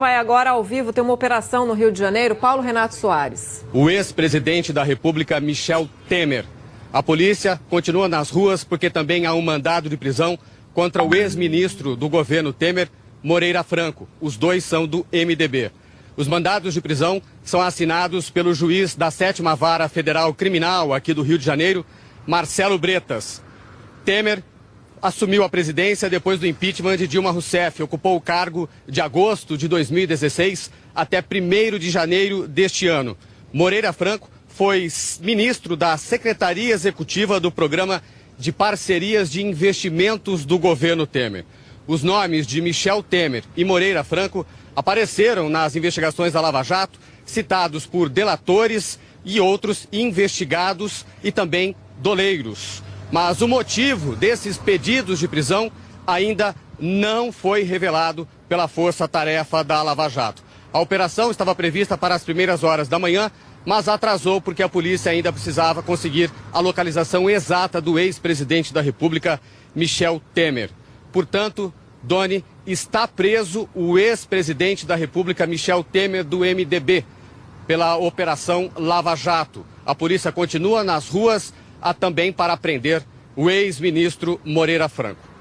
Vai agora ao vivo ter uma operação no Rio de Janeiro. Paulo Renato Soares. O ex-presidente da República, Michel Temer. A polícia continua nas ruas porque também há um mandado de prisão contra o ex-ministro do governo Temer, Moreira Franco. Os dois são do MDB. Os mandados de prisão são assinados pelo juiz da sétima vara federal criminal aqui do Rio de Janeiro, Marcelo Bretas. Temer assumiu a presidência depois do impeachment de Dilma Rousseff. Ocupou o cargo de agosto de 2016 até 1 de janeiro deste ano. Moreira Franco foi ministro da Secretaria Executiva do Programa de Parcerias de Investimentos do governo Temer. Os nomes de Michel Temer e Moreira Franco apareceram nas investigações da Lava Jato, citados por delatores e outros investigados e também doleiros. Mas o motivo desses pedidos de prisão ainda não foi revelado pela força-tarefa da Lava Jato. A operação estava prevista para as primeiras horas da manhã, mas atrasou porque a polícia ainda precisava conseguir a localização exata do ex-presidente da República, Michel Temer. Portanto, Doni, está preso o ex-presidente da República, Michel Temer, do MDB, pela Operação Lava Jato. A polícia continua nas ruas a também para prender o ex-ministro Moreira Franco.